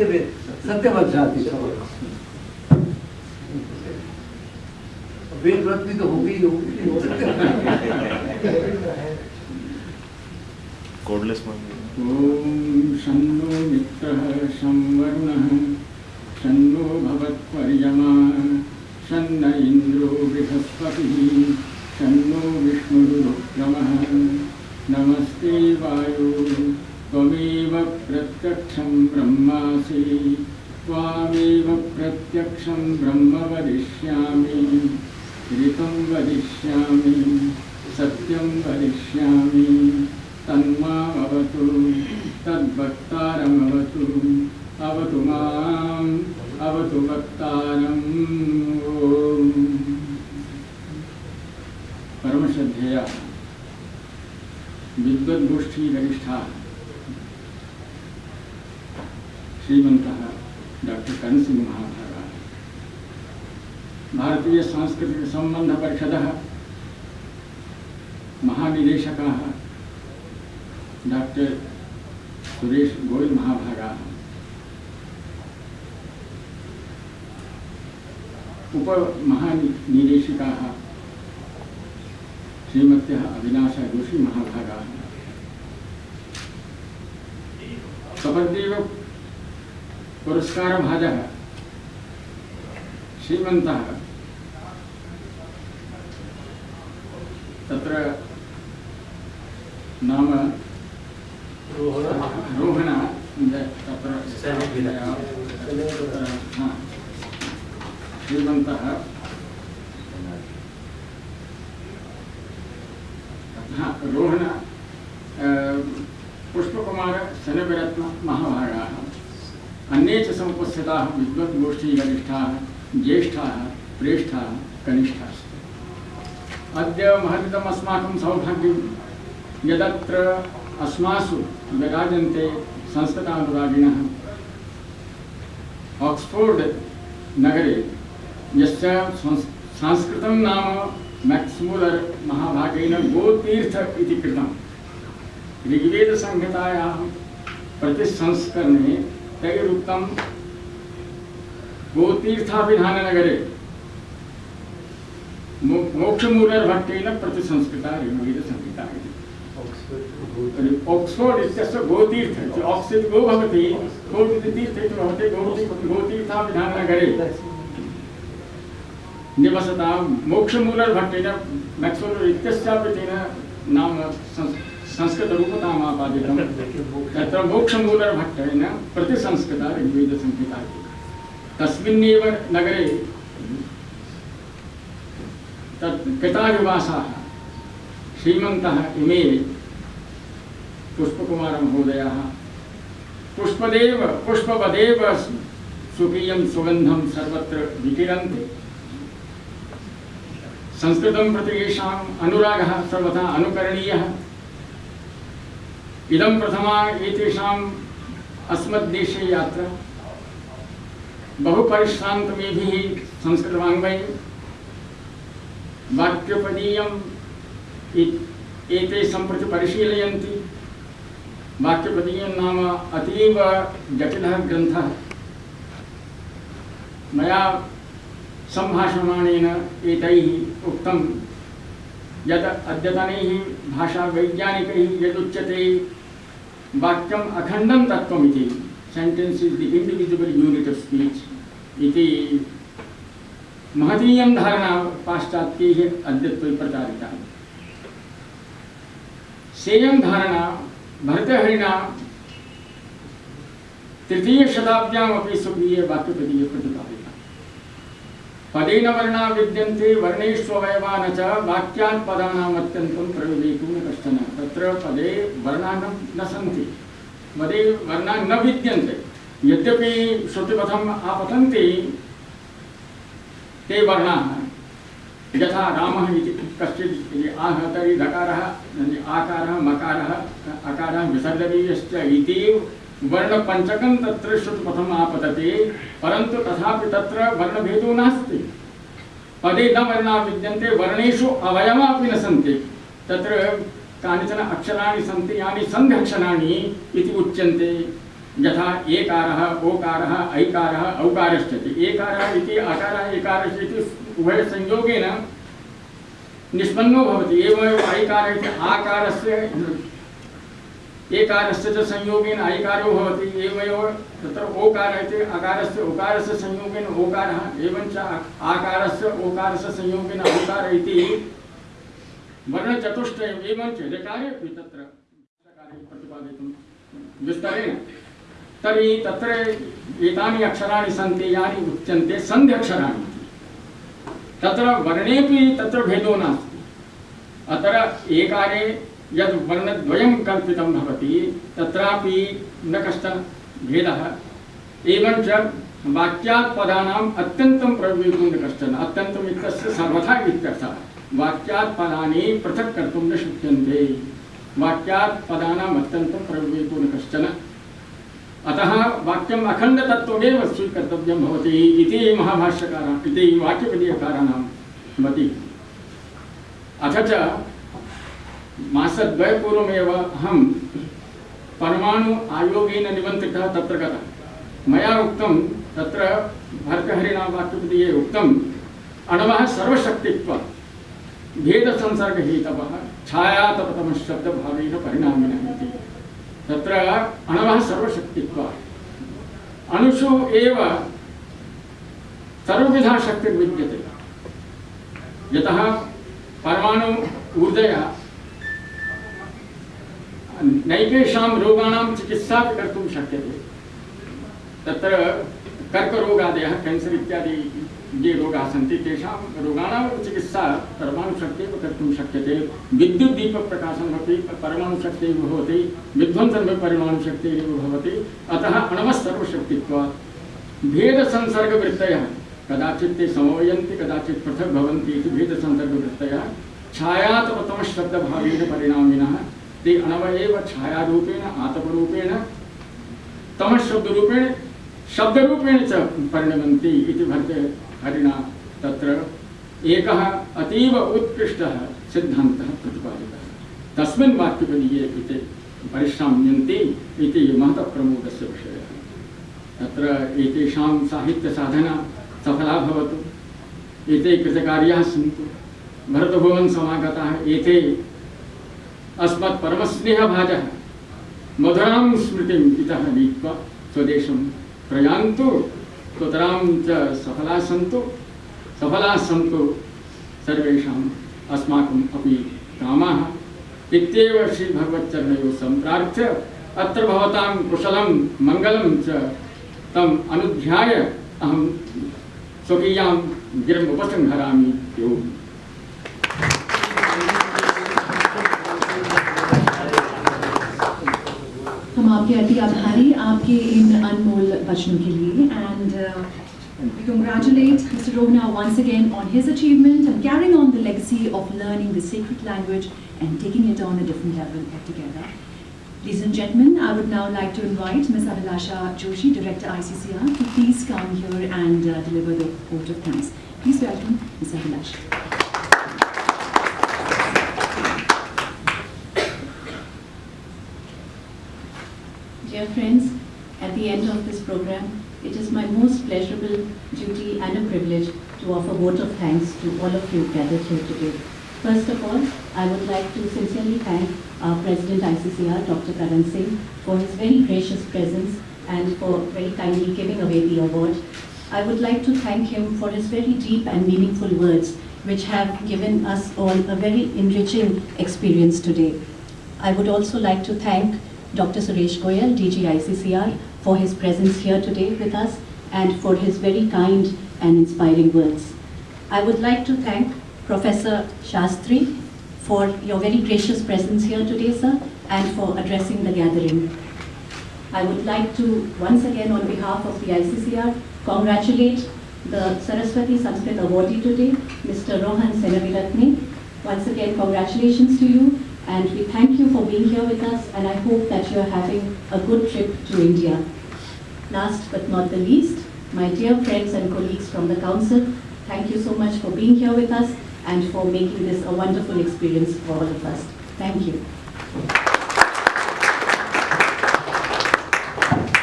सत्यवेद सत्यवत वेद व्रत तो होगी ही होगी। कोडलेस मान ॐ शन्नो मित्रः संवरुणः शन्नो भवत्पर्यमा शन्न इन्द्रो बृहस्पतिः शन्नो विष्णुरुक्रमः नमस्ते वायु। प्रत्यक्षं ब्रह्मासि। त्वामेव प्रत्यक्षं ब्रह्म वदिष्यामि। ऋतं वदिष्यामि। सत्यं वदिष्यामि। तन्मामवतु। तद्वक्तारमवतु। अवतु माम्। अवतु वक्तारम्। परमश्रद्धेया। विद्वद्गोष्ठीगरिष्ठाः श्रीमन्तः डॉक्टर कनसिंह महाभागाः। भारतीयसांस्कृतिकसम्बन्धपरिषदः महानिदेशकाः, डॉक्टर सुरेश गोयल महाभागाः। उपमहानिदेशिकाः, श्रीमत्यः अविनाशा जोशी महाभागाः। सपद्देव पुरस्कारभाजः श्रीमन्तः। तत्र नाम रोहण तत्र श्रीमन्तः। रोहण पुष्पकुमार शनविरत्न महाभागाः अन्ये समुपस्थिताः विद्वद्गोष्ठीगरिष्ठाः, ज्येष्ठाः, प्रेष्ठाः कनिष्ठाश्च अद्य महदितम् अस्माकं सौभाग्यं। यदत्र अस्मासु विराजन्ते संस्कृतानुरागिणः। आक्स्फोर्ड् नगरे यस्य नाम मैक्स्मूलर् महाभागेन गोतीर्थ इति कृतं ऋग्वेदसंहितायाः प्रतिसंस्करणे तैरुक्तं गोतीर्थाभिधाननगरे। मोक्षमूलर्भट्टेन प्रतिसंस्कृता ऋग्वेदसंहिता इति आक्स्फोर्ड् इत्यस्य गोतीर्थ इति गो भवति इति तीर्थ इति भवति गोती गोतीर्थाभिधाननगरे। निवसतां मोक्षमूलर्भट्टेन मैक्स्मूलर् इत्यस्यापि तेन नाम संस् संस्कृतरूपताम् आपादितं तत्र प्रतिसंस्कृता ऋग्वेदसंहिता इति तस्मिन्नेव नगरे तत् पितानिवासाः श्रीमन्तः इमे पुष्पकुमारमहोदयाः, पुष्पदेव, पुष्पवदेव स्वकीयं सुगन्धं सर्वत्र विकिरन्ति। संस्कृतं प्रति येषाम् अनुरागः सर्वथा अनुकरणीयः। इदं प्रथमा एतेषाम् अस्मद्देशे यात्रा। बहुपरिश्रान्तमेभिः संस्कृतवाङ्मये। वाक्यपदीयम् इ- एते सम्प्रति परिशीलयन्ति। वाक्यपदीयं नाम अतीव जटिलः ग्रन्थः। मया सम्भाषमाणेन एतैः उक्तं। यत् अद्यतनैः भाषावैज्ञानिकैः यदुच्यते वाक्यम् अखण्डं तत्त्वमिति sentence is the individual unit of speech इति महतीयं धारणा पाश्चात्यैः अद्यत्वे प्रचारिता। सेयं धारणा भरतहरिणा तृतीय तृतीयशताब्द्यामपि स्वकीये वाक्यपदीय प्रतिपादिता। पदेन वर्णा विद्यन्ते वर्णेष्वयवा न च वाक्यात् पदानाम् अत्यन्तं प्रयोजयितुं न कश्चन तत्र पदे वर्णा न सन्ति। पदे वर्णा न विद्यन्ते यद्यपि श्रुतिपथम् आपतन्ति, ते वर्णाः। यथा रामः इति कश्चित् इति आह तर्हि धकारः आकारः, मकारः, अकारः विसर्जनीयश्च इति वर्णपञ्चकं तत्र श्रुतिपथम् आपतते, परन्तु तथापि तत्र वर्णभेदो नास्ति। पदे न वर्णा विद्यन्ते वर्णेषु अवयवापि न सन्ति। तत्र कानिचन अक्षराणि सन्ति, यानि सन्ध्यक्षराणि इति उच्यन्ते। यथा एकारः, ओकारः, ऐकारः औकारश्च। एकारः इति अकारः एकारश्च इति उभयसंयोगेन निष्पन्नो भवति। एवमेव ऐकारः इति आकारस्य एकारस्य च संयोगेन ऐकारो भवति। एवमेव तत्र ओकारः इति अकारस्य, उकारस्य संयोगेन ओकारः, एवञ्च आकारस्य, ओकारस्य संयोगेन औकारः इति वर्णचतुष्टयम् एवञ्च ऋकारे अपि तत्र ऋकारे प्रतिपादितुं विस्तरेण तर्हि तत्र एतानि अक्षराणि सन्ति, यानि उच्यन्ते, सन्ध्यक्षराणि। तत्र वर्णेपि तत्र भेदो नास्ति। अत्र एकारे यद् वर्णद्वयं कल्पितं भवति, तत्रापि न कश्चन भेदः। एवञ्च वाक्यात् पदानाम् अत्यन्तं प्रयोगो न कश्चन, अत्यन्तम् इत्यस्य सर्वथा इत्यर्थः। वाक्यात् पदानि पृथक् कर्तुं न शक्यन्ते। वाक्यात् पदानाम् अत्यन्तं प्रयोगो न कश्चन। अतः वाक्यम् अखण्डतत्त्वमेव स्वीकर्तव्यं भवति इति महाभाष्यकाराः इति वाक्यपदीयकाराणां मतिः। अथ च मासद्वयपूर्वमेव अहं परमाणु आयोगेन निमन्त्रितः तत्र गतः। मया उक्तं तत्र भर्तहरिणा वाक्यपदीये उक्तम् अणवः सर्वशक्तित्वं भेदसंसर्गहेतवः छायातपतमः शब्दभावेन परिणामिनः इति तत्र अणवः सर्वशक्तित्वात् अणुषु एव सर्वविधा शक्तिर्विद्यते यतः परमाणु ऊर्जया नैकेषां रोगाणां चिकित्सा अपि कर्तुं शक्यते। तत्र कर्करोगादयः केन्सर् इत्यादि ये रोगाः सन्ति तेषां चिकित्सा परमाणुशक्त्यैव कर्तुं शक्यते। विद्युद्दीपप्रकाशनमपि परमाणुशक्त्यैव भवति विध्वंसनमपि परमाणुशक्त्यैव भवति अतः अणवः सर्वशक्तित्वात् भेदसंसर्गवृत्तयः, कदाचित् ते समवयन्ति, कदाचित् पृथक् भवन्ति इति भेदसंसर्गवृत्तयः छायातपतमशब्दभावेन परिणामिनः, ते अणव छायारूपेण, आतपरूपेण तमशब्दरूपेण शब्दरूपेण च परिणमन्ति इति भर्ते हरिणा तत्र। एकः अतीव उत्कृष्टः सिद्धान्तः प्रतिपादितः। तस्मिन् वाक्यपदीये इति परिश्राम्यन्ति इति महतः प्रमोदस्य विषयः। तत्र एतेषां साहित्यसाधना सफला भवतु, एते कृतकार्याः सन्तु। भरतभुवन् समागताः, एते अस्मत् परमस्नेहभाजः मधुरां स्मृतिम् इतः नीत्वा स्वदेशं प्रयान्तु सुतरां च सफलाः सन्तु सफलाः सन्तु सर्वेषाम् अस्माकम् अपि कामाः। इत्येव श्रीभगवच्चरणयोः सम्प्रार्थ्य अत्र भवतां कुशलं, मङ्गलं च तम् अनुध्याय अहं स्वकीयां गिरम् उपसंहरामि। ओम् हम आपके अति आभारी आपके इन अनमोल वचनों के लिए and we congratulate Mr. Rohna once again on his achievement and carrying on the legacy of learning the sacred language and taking it on a different level altogether. Ladies and gentlemen, I would now like to invite Ms. Abhilasha Joshi, Director ICCR, to please come here and uh, deliver the vote of thanks. Please welcome Ms. Abhilasha. Dear friends, at the end of this program, it is my most pleasurable duty and a privilege to offer a vote of thanks to all of you gathered here today. First of all, I would like to sincerely thank our President ICCR, Dr. Karan Singh, for his very gracious presence and for very kindly giving away the award. I would like to thank him for his very deep and meaningful words, which have given us all a very enriching experience today. I would also like to thank Dr. Suresh Goyal, DG ICCR, for his presence here today with us and for his very kind and inspiring words. I would like to thank Professor Shastri for your very gracious presence here today, sir, and for addressing the gathering. I would like to, once again, on behalf of the ICCR, congratulate the Saraswati Sanskrit awardee today, Mr. Rohan Senaviratne. Once again, congratulations to you, and we thank you for being here with us, and I hope that you are having a good trip to India. Last but not the least, my dear friends and colleagues from the Council, thank you so much for being here with us and for making this a wonderful experience for all of us. Thank you.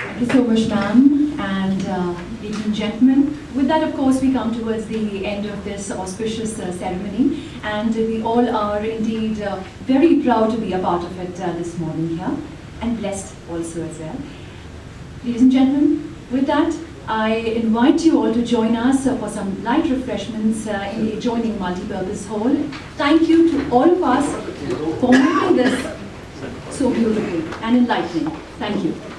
Thank you so much, ma'am. And uh, ladies and gentlemen, with that, of course, we come towards the end of this auspicious uh, ceremony. And we all are indeed uh, very proud to be a part of it uh, this morning here. And blessed also as well. Ladies and gentlemen, with that, I invite you all to join us for some light refreshments uh, in the adjoining multipurpose hall. Thank you to all of us for making this so beautiful and enlightening. Thank you.